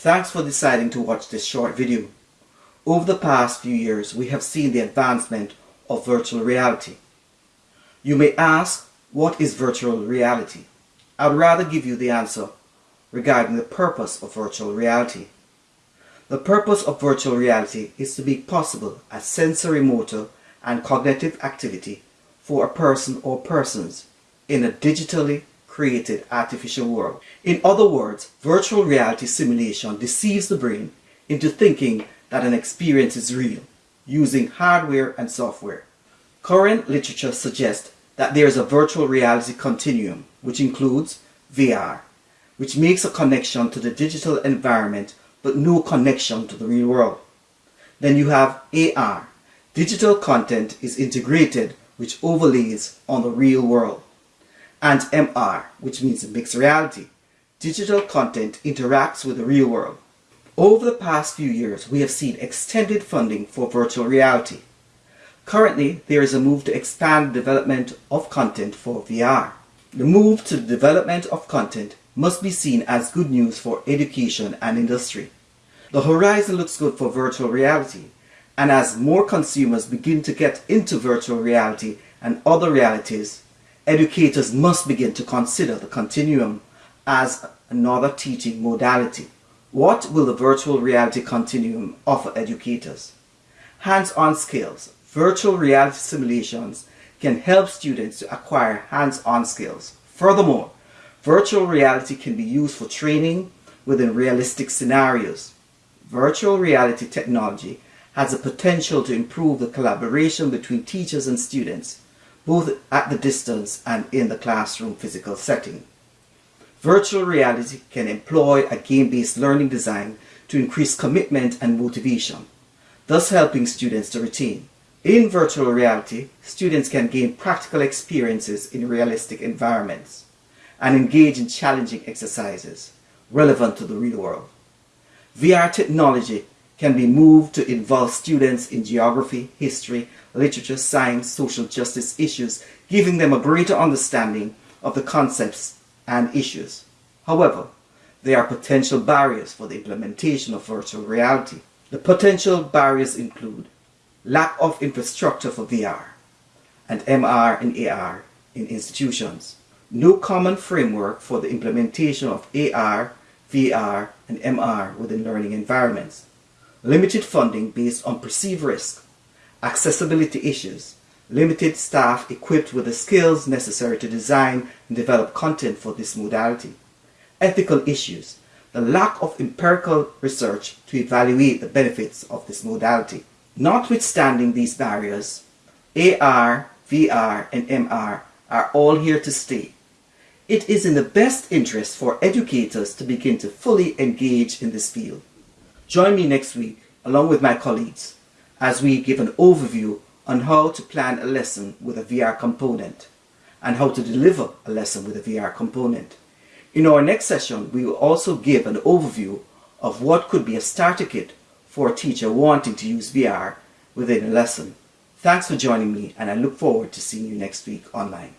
Thanks for deciding to watch this short video. Over the past few years, we have seen the advancement of virtual reality. You may ask, what is virtual reality? I'd rather give you the answer regarding the purpose of virtual reality. The purpose of virtual reality is to make possible a sensory motor and cognitive activity for a person or persons in a digitally created artificial world. In other words, virtual reality simulation deceives the brain into thinking that an experience is real using hardware and software. Current literature suggests that there is a virtual reality continuum which includes VR, which makes a connection to the digital environment but no connection to the real world. Then you have AR. Digital content is integrated which overlays on the real world and MR, which means mixed reality. Digital content interacts with the real world. Over the past few years, we have seen extended funding for virtual reality. Currently, there is a move to expand the development of content for VR. The move to the development of content must be seen as good news for education and industry. The horizon looks good for virtual reality, and as more consumers begin to get into virtual reality and other realities, educators must begin to consider the continuum as another teaching modality. What will the virtual reality continuum offer educators? Hands-on skills. Virtual reality simulations can help students to acquire hands-on skills. Furthermore, virtual reality can be used for training within realistic scenarios. Virtual reality technology has the potential to improve the collaboration between teachers and students both at the distance and in the classroom physical setting. Virtual reality can employ a game-based learning design to increase commitment and motivation, thus helping students to retain. In virtual reality, students can gain practical experiences in realistic environments and engage in challenging exercises relevant to the real world. VR technology can be moved to involve students in geography, history, literature, science, social justice issues, giving them a greater understanding of the concepts and issues. However, there are potential barriers for the implementation of virtual reality. The potential barriers include lack of infrastructure for VR and MR and AR in institutions, no common framework for the implementation of AR, VR, and MR within learning environments, limited funding based on perceived risk, accessibility issues, limited staff equipped with the skills necessary to design and develop content for this modality, ethical issues, the lack of empirical research to evaluate the benefits of this modality. Notwithstanding these barriers, AR, VR, and MR are all here to stay. It is in the best interest for educators to begin to fully engage in this field. Join me next week, along with my colleagues, as we give an overview on how to plan a lesson with a VR component and how to deliver a lesson with a VR component. In our next session, we will also give an overview of what could be a starter kit for a teacher wanting to use VR within a lesson. Thanks for joining me and I look forward to seeing you next week online.